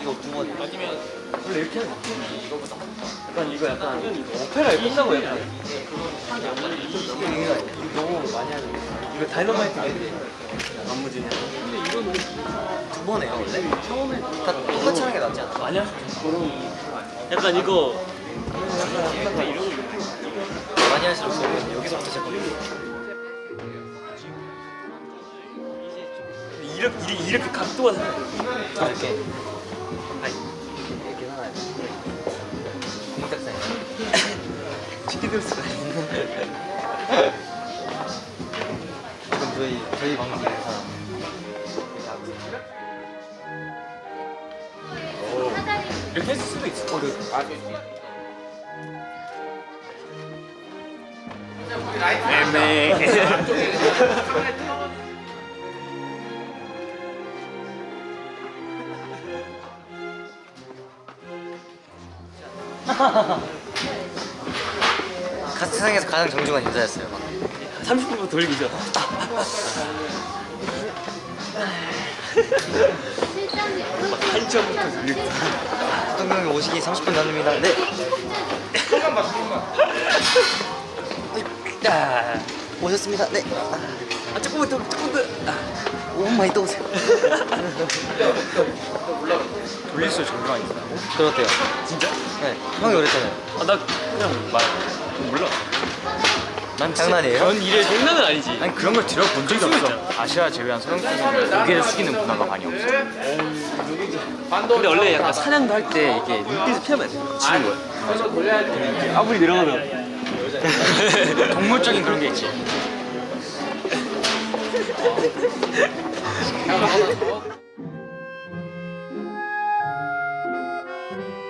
이거 붕어 원래 이렇게 하는 거 약간 이거 약간 오페라에 끝나고 약간. 너무 많이 하는 거. 이거 다이너마이트 안무지냐 두번 해요 원래? 처음에 다 똑같이 하는 게 낫지 않아? 아니야. 약간 이거 많이 할수록 여기서부터 이 이렇게, 이렇게 각도가 다- 이렇게 아니. 이렇게 하나요? 공작사예요. 치킨 수가 있는 그럼 저희 저희 방송에서. 이렇게 했을 수도 있어 어, 애매 가- 세상에서 가장 정중한 인사였어요 막. 30분부터 돌리기죠. 막 한점부터 돌리고. 동경이 오시기 30분 남습니다. 네. 야 오셨습니다. 네 아, 조금만 더 조금 더 아. 5분 많이 또 오세요 돌릴수록 정중한 인사 그렇대요 진짜? 네 형이 그랬잖아요 아 나 그냥 말 몰라 난 장난이에요? 전 일에 장난은 아니지 아니 그런 걸 들어본 적이 없어. 아시아 제외한 서양 쪽에서는 고개를 숙이는 문화가 많이 없어. 근데 원래 약간 사냥도 할 때 이게 눈빛을 피하면 안 돼. 지는 거야. 아무리 내려가면. 동물적인 그런 게 있지. Thank you.